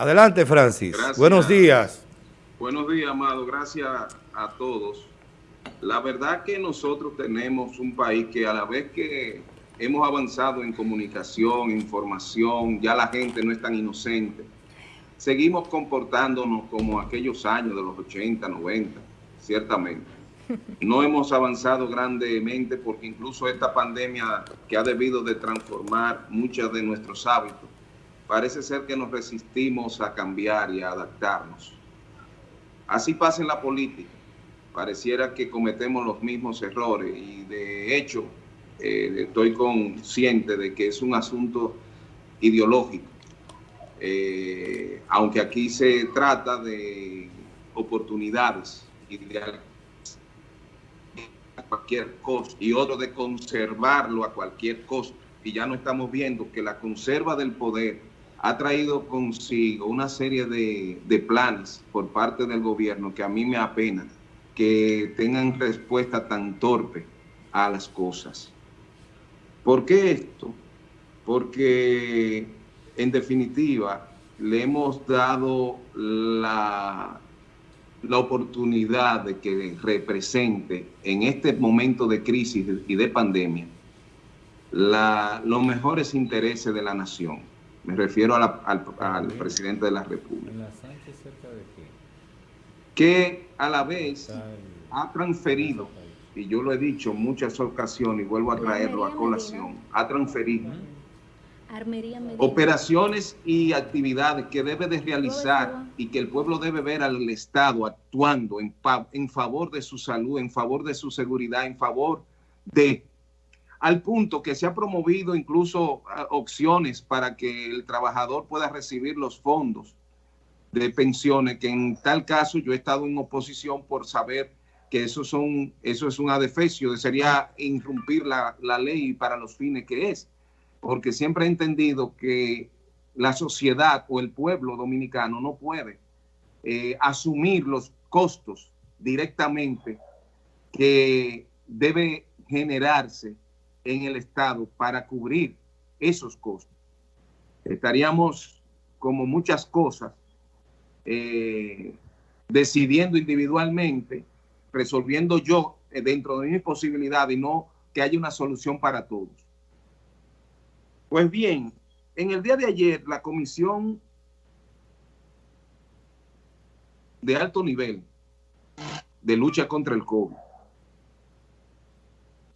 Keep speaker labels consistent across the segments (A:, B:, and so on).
A: Adelante, Francis. Buenos días.
B: Buenos días, Amado. Gracias a todos. La verdad que nosotros tenemos un país que a la vez que hemos avanzado en comunicación, información, ya la gente no es tan inocente. Seguimos comportándonos como aquellos años de los 80, 90, ciertamente. No hemos avanzado grandemente porque incluso esta pandemia que ha debido de transformar muchos de nuestros hábitos, parece ser que nos resistimos a cambiar y a adaptarnos. Así pasa en la política. Pareciera que cometemos los mismos errores y de hecho eh, estoy consciente de que es un asunto ideológico. Eh, aunque aquí se trata de oportunidades y de cualquier costo y otro de conservarlo a cualquier costo. Y ya no estamos viendo que la conserva del poder ha traído consigo una serie de, planes por parte del gobierno que a mí me apena que tengan respuesta tan torpe a las cosas. ¿Por qué esto? Porque en definitiva le hemos dado la, la oportunidad de que represente en este momento de crisis y de pandemia los mejores intereses de la nación. Me refiero al, presidente de la República. Que a la vez ha transferido y yo lo he dicho en muchas ocasiones y vuelvo a traerlo a colación, ha transferido operaciones y actividades que debe de realizar y que el pueblo debe ver al Estado actuando en, en favor de su salud, en favor de su seguridad, en favor de al punto que se ha promovido incluso ah, opciones para que el trabajador pueda recibir los fondos de pensiones, que en tal caso yo he estado en oposición por saber que eso, son, eso es un adefesio, sería irrumpir la, ley para los fines que es, porque siempre he entendido que la sociedad o el pueblo dominicano no puede eh, asumir los costos directamente que debe generarse en el Estado para cubrir esos costos. Estaríamos, como muchas cosas, eh, decidiendo individualmente resolviendo yo eh, dentro de mi posibilidad y no que haya una solución para todos. Pues bien, en el día de ayer la comisión de alto nivel de lucha contra el COVID,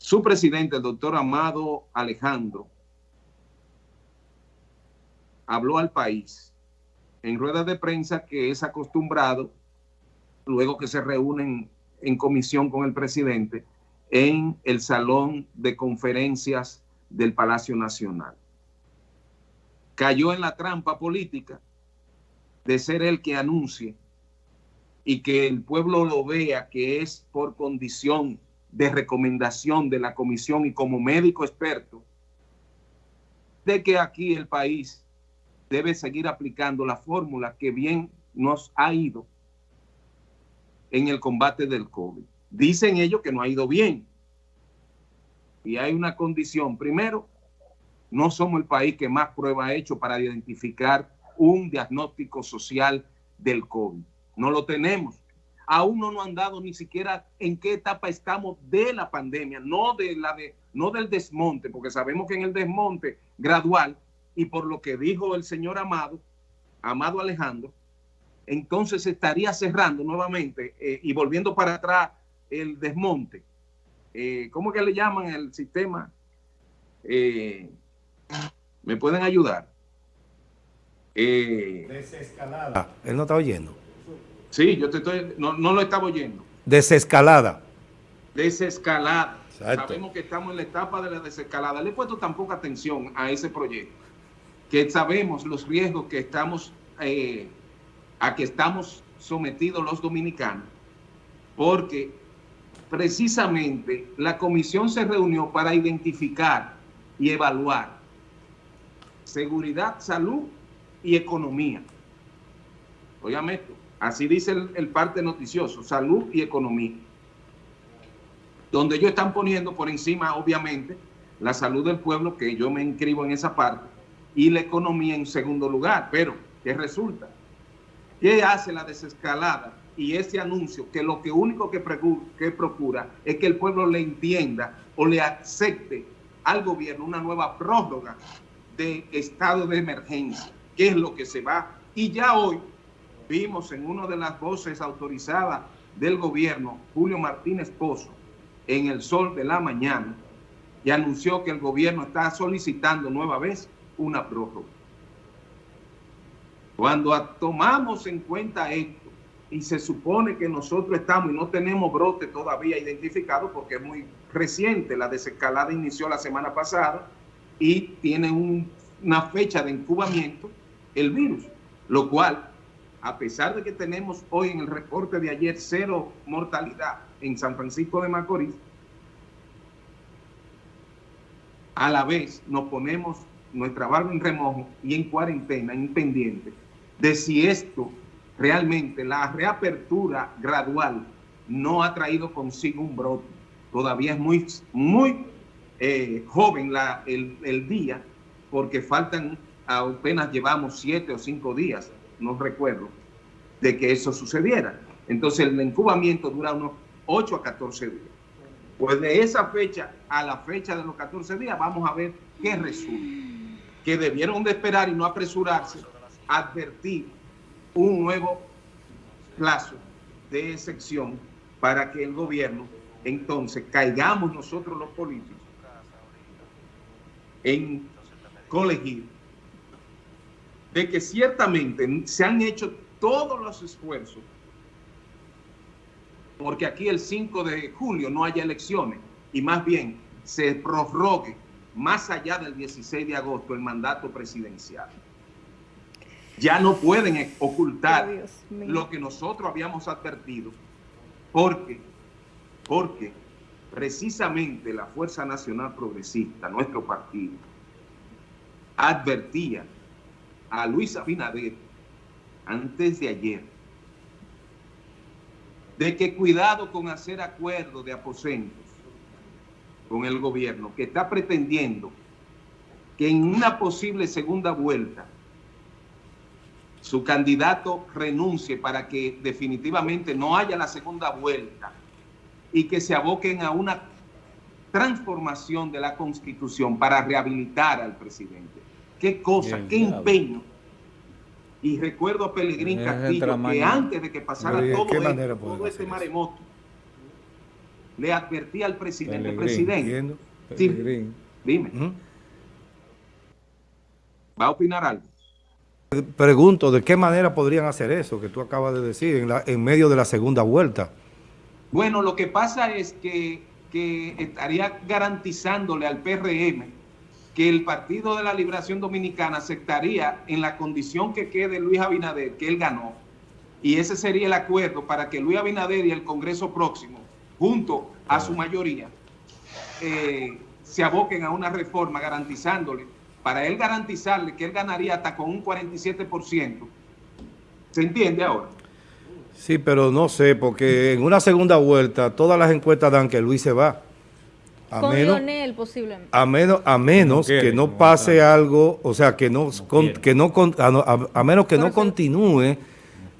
B: su presidente, el doctor Amado Alejandro, habló al país en ruedas de prensa que es acostumbrado, luego que se reúnen en comisión con el presidente en el salón de conferencias del Palacio Nacional. Cayó en la trampa política de ser el que anuncie y que el pueblo lo vea que es por condición de recomendación de la comisión y como médico experto, de que aquí el país debe seguir aplicando la fórmula que bien nos ha ido en el combate del COVID. Dicen ellos que no ha ido bien. Y hay una condición. Primero, no somos el país que más prueba ha hecho para identificar un diagnóstico social del COVID. No lo tenemos. Aún no nos han dado ni siquiera en qué etapa estamos de la pandemia, no, de la de, no del desmonte, porque sabemos que en el desmonte gradual, y por lo que dijo el señor Amado, Amado Alejandro, entonces estaría cerrando nuevamente eh, y volviendo para atrás el desmonte. Eh, ¿Cómo que le llaman el sistema? Eh, ¿Me pueden ayudar?
A: Desescalada. Ah, él no está oyendo.
B: Sí, yo te estoy, no, no lo estaba oyendo.
A: Desescalada.
B: Desescalada. Sabemos que estamos en la etapa de la desescalada. Le he puesto tan poca atención a ese proyecto, que sabemos los riesgos que estamos a que estamos sometidos los dominicanos, porque precisamente la comisión se reunió para identificar y evaluar seguridad, salud y economía. Óigame esto, así dice el, parte noticioso, salud y economía. Donde ellos están poniendo por encima, obviamente, la salud del pueblo, que yo me inscribo en esa parte, y la economía en segundo lugar, pero ¿Qué resulta? ¿Qué hace la desescalada y ese anuncio que lo que único que, que procura es que el pueblo le entienda o le acepte al gobierno una nueva prórroga de estado de emergencia, que es lo que se va. Y ya hoy vimos en una de las voces autorizadas del gobierno, Julio Martínez Pozo, en el sol de la mañana, y anunció que el gobierno está solicitando nueva vez una prórroga. Cuando tomamos en cuenta esto, y se supone que nosotros estamos y no tenemos brote todavía identificado porque es muy reciente, la desescalada inició la semana pasada y tiene una fecha de incubamiento el virus, lo cual, a pesar de que tenemos hoy en el reporte de ayer cero mortalidad en San Francisco de Macorís, a la vez nos ponemos nuestra barba en remojo y en cuarentena, en pendiente, de si esto realmente, la reapertura gradual no ha traído consigo un brote. Todavía es muy, muy eh, joven la, el, el, día, porque faltan, apenas llevamos siete o cinco días, no recuerdo, de que eso sucediera. Entonces el incubamiento dura unos 8 a 14 días. Pues de esa fecha a la fecha de los 14 días vamos a ver qué resulta. Que debieron de esperar y no apresurarse, advertir un nuevo plazo de excepción para que el gobierno, entonces, caigamos nosotros los políticos en colegir de que ciertamente se han hecho todos los esfuerzos porque aquí el 5 de julio no haya elecciones y más bien se prorrogue más allá del 16 de agosto el mandato presidencial. Ya no pueden ocultar lo que nosotros habíamos advertido, porque, porque precisamente la Fuerza Nacional Progresista, nuestro partido, advertía a Luis Abinader antes de ayer de que cuidado con hacer acuerdos de aposentos con el gobierno, que está pretendiendo que en una posible segunda vuelta su candidato renuncie para que definitivamente no haya la segunda vuelta y que se aboquen a una transformación de la Constitución para rehabilitar al presidente. Qué cosa, qué empeño. Y recuerdo a Pelegrín Castillo que antes de que pasara todo, esto, todo este maremoto, le advertía al presidente, presidente, dime, ¿va a opinar algo?
A: Pregunto, ¿de qué manera podrían hacer eso que tú acabas de decir en, en medio de la segunda vuelta?
B: Bueno, lo que pasa es que, que estaría garantizándole al PRM que el Partido de la Liberación Dominicana aceptaría en la condición que quede Luis Abinader, que él ganó, y ese sería el acuerdo para que Luis Abinader y el Congreso próximo, junto a su mayoría, eh, se aboquen a una reforma garantizándole, para él garantizarle que él ganaría hasta con un 47%. ¿Se entiende ahora?
A: Sí, pero no sé, porque en una segunda vuelta todas las encuestas dan que Luis se va.
C: A con menos, Lionel posiblemente.
A: A menos, a menos que no pase algo, o sea, que no, que no a, menos que no continúe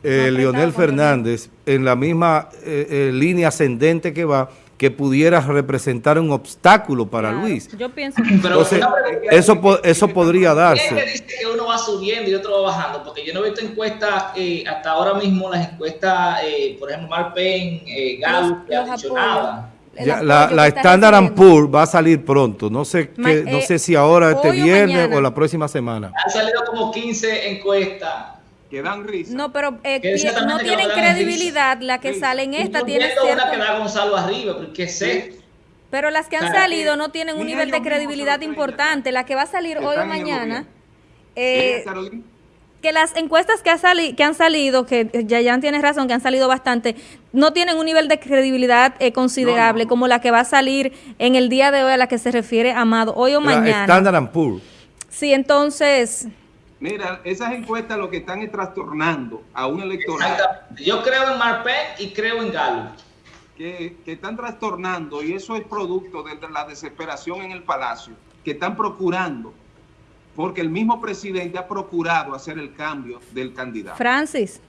A: eh, Leonel Fernández en la misma eh, eh, línea ascendente que va, que pudiera representar un obstáculo para Luis.
C: Yo pienso que Entonces,
A: eso, eso podría darse.
D: ¿Quién dice que uno va subiendo y otro va bajando? Porque yo no he visto encuestas, hasta ahora mismo las encuestas, por ejemplo, Marpen, Gallup, que ha dicho nada
A: la, la Standard Poor's va a salir pronto. No sé qué, no eh, sé si ahora este viernes o, la próxima semana.
D: Han salido como 15 encuestas
B: que dan risa.
C: No, pero eh, no tienen credibilidad. La que sale en esta tiene
D: una que da Gonzalo arriba, porque sé.
C: Pero las que han salido no tienen un nivel de credibilidad importante. La que va a salir hoy o mañana. Eh, que las encuestas que, ha que han salido, que ya tienes razón, que han salido bastante, no tienen un nivel de credibilidad eh, considerable como la que va a salir en el día de hoy a la que se refiere Amado, hoy o mañana.
A: Standard Poor's.
C: Sí, entonces...
B: Mira, esas encuestas lo que están es trastornando a un electorado.
D: Yo creo en Marpet y creo en Galo.
B: Que, que están trastornando y eso es producto de la desesperación en el palacio, que están procurando porque el mismo presidente ha procurado hacer el cambio del candidato.
C: Francis.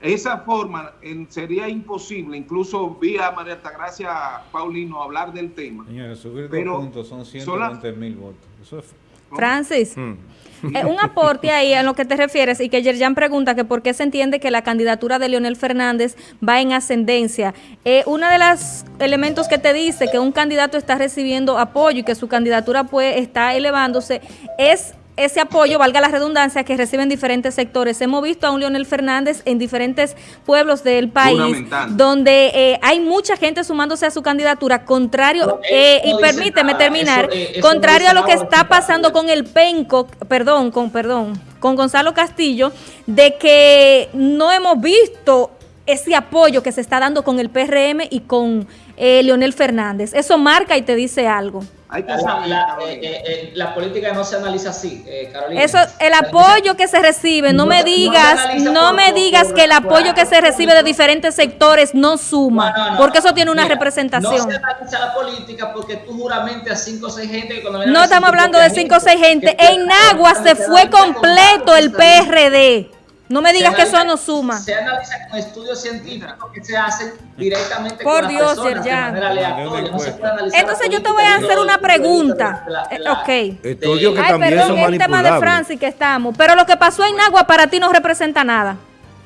B: Esa forma sería imposible, incluso vi a María Altagracia Paulino hablar del tema.
E: Señora, subir dos puntos son 120 mil votos. Eso es
C: Francis, mm. eh, un aporte ahí a lo que te refieres y que Yerjan pregunta que por qué se entiende que la candidatura de Leonel Fernández va en ascendencia. Eh, uno de los elementos que te dice que un candidato está recibiendo apoyo y que su candidatura pues está elevándose es ese apoyo, valga la redundancia, que reciben diferentes sectores. Hemos visto a un Leonel Fernández en diferentes pueblos del país, donde eh, hay mucha gente sumándose a su candidatura, contrario, eh, y permíteme terminar, eh, contrario a lo que está pasando con el Penco, perdón, con, perdón, con Gonzalo Castillo, de que no hemos visto ese apoyo que se está dando con el PRM y con Leonel Fernández. Eso marca y te dice algo.
D: La, eh, eh, eh, la, política no se analiza así, Carolina.
C: Eso, el apoyo que se recibe, no, me digas, no, me digas que el apoyo que se recibe de diferentes sectores no suma, porque eso tiene una representación. No
D: se analiza la política porque tú juramente a cinco o seis gente.
C: no estamos hablando de cinco o seis gente. En Nagua se fue completo el PRD. No me digas que eso no suma.
D: Se analiza con estudios científicos que se hacen directamente
C: Por con Dios, las personas ya. de manera aleatoria. No se puede analizar Entonces yo te voy a hacer una pregunta. Eh, ok.
A: Estudios que Ay, también perdón, son el tema
C: de Francis que estamos. Pero lo que pasó en Nagua para ti no representa nada.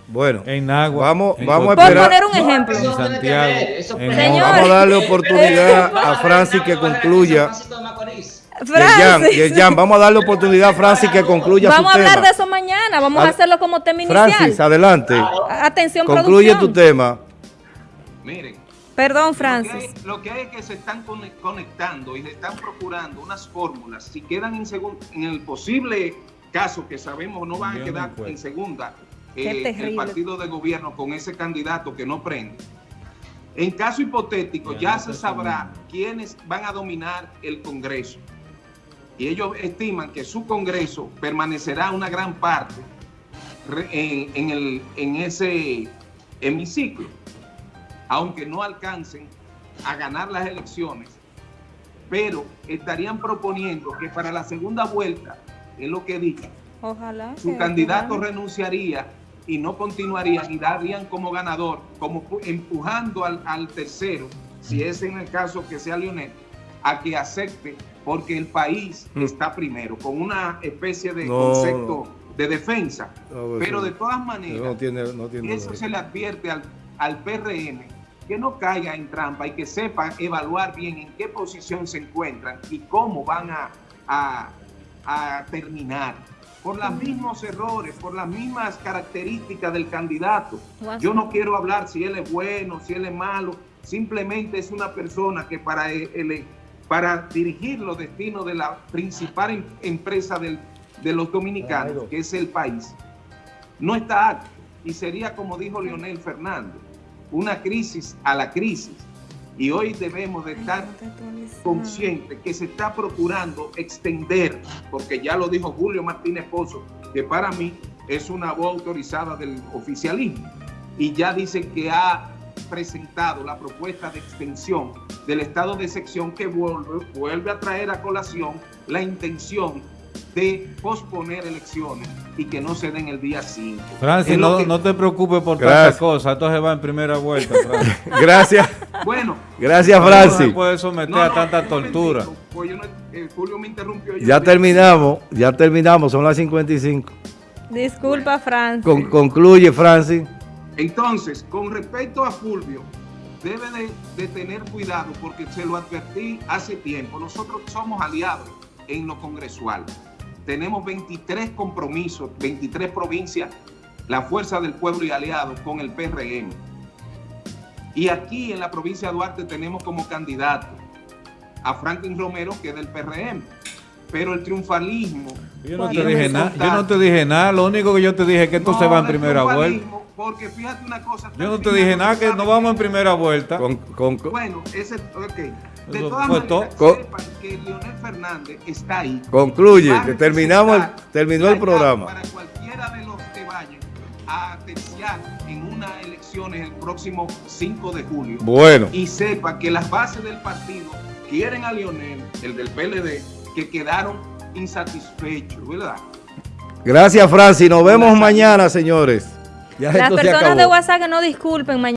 A: Bueno,
E: en Nagua,
A: vamos, vamos a
C: esperar. Por poner un ejemplo.
E: En Santiago.
A: En vamos a darle oportunidad a Francis que concluya. Francis. vamos a darle oportunidad a Francis que concluya
C: Vamos a hablar de eso mañana, vamos a, hacerlo como tema inicial.
A: Francis, adelante.
C: Atención,
A: Concluye tu tema.
B: Miren.
C: Perdón, Francis.
B: Lo que, hay, es que se están conectando y se están procurando unas fórmulas. Si quedan en, en el posible caso que sabemos no van a quedar en segunda eh, el partido de gobierno con ese candidato que no prende. En caso hipotético, ya se sabrá quiénes van a dominar el Congreso y ellos estiman que su Congreso permanecerá una gran parte en, el, en ese hemiciclo, aunque no alcancen a ganar las elecciones, pero estarían proponiendo que para la segunda vuelta, es lo que he dicho,
C: Ojalá
B: su candidato renunciaría y no continuaría y darían como ganador, como empujando al, al tercero, si es en el caso que sea Lionel, a que acepte porque el país mm. está primero, con una especie de concepto de defensa. Pues Pero de todas maneras, eso se le advierte al, al PRM que no caiga en trampa y que sepan evaluar bien en qué posición se encuentran y cómo van a, a, terminar. Por los mismos errores, por las mismas características del candidato. Yo no quiero hablar si él es bueno, si él es malo. Simplemente es una persona que para el, para dirigir los destinos de la principal em-, empresa de los dominicanos, que es el país, no está alto. Y sería, como dijo Leonel Fernández, una crisis a la crisis. Y hoy debemos de estar conscientes que se está procurando extender, porque ya lo dijo Julio Martínez Pozo, que para mí es una voz autorizada del oficialismo. Y ya dice que ha presentado la propuesta de extensión del estado de sección que vuelve, vuelve a traer a colación la intención de posponer elecciones y que no se den el día 5.
E: Francis, no, no, te preocupes por tantas cosas, esto se va en primera vuelta.
A: gracias.
B: Bueno.
A: Gracias, Francis. No
E: se puede someter a tanta tortura.
B: Pues eh, Julio me interrumpió.
A: Ya terminamos, ya terminamos, son las 55.
C: Disculpa, Francis.
A: concluye, Francis.
B: Entonces, con respecto a Fulvio, debe de, tener cuidado porque se lo advertí hace tiempo. Nosotros somos aliados en lo congresual. Tenemos 23 compromisos, 23 provincias, la fuerza del pueblo y aliados con el PRM. Y aquí en la provincia de Duarte tenemos como candidato a Franklin Romero, que es del PRM. Pero el triunfalismo...
E: Yo no te dije nada, yo no te dije nada, lo único que yo te dije es que esto se va en primera vuelta.
B: Porque fíjate una cosa.
E: Yo no te dije nada que no vamos en primera vuelta.
B: bueno, ese. Ok. De todas maneras, sepan que Leonel Fernández está ahí.
A: Concluye, que terminamos terminó el programa.
B: Para cualquiera de los que vayan a terciar en unas elecciones el próximo 5 de julio.
A: Bueno.
B: Y sepa que las bases del partido quieren a Leonel, el del PLD, que quedaron insatisfechos, ¿verdad?
A: Gracias, Francis. Nos vemos mañana, señores.
C: Las personas de WhatsApp que no disculpen mañana.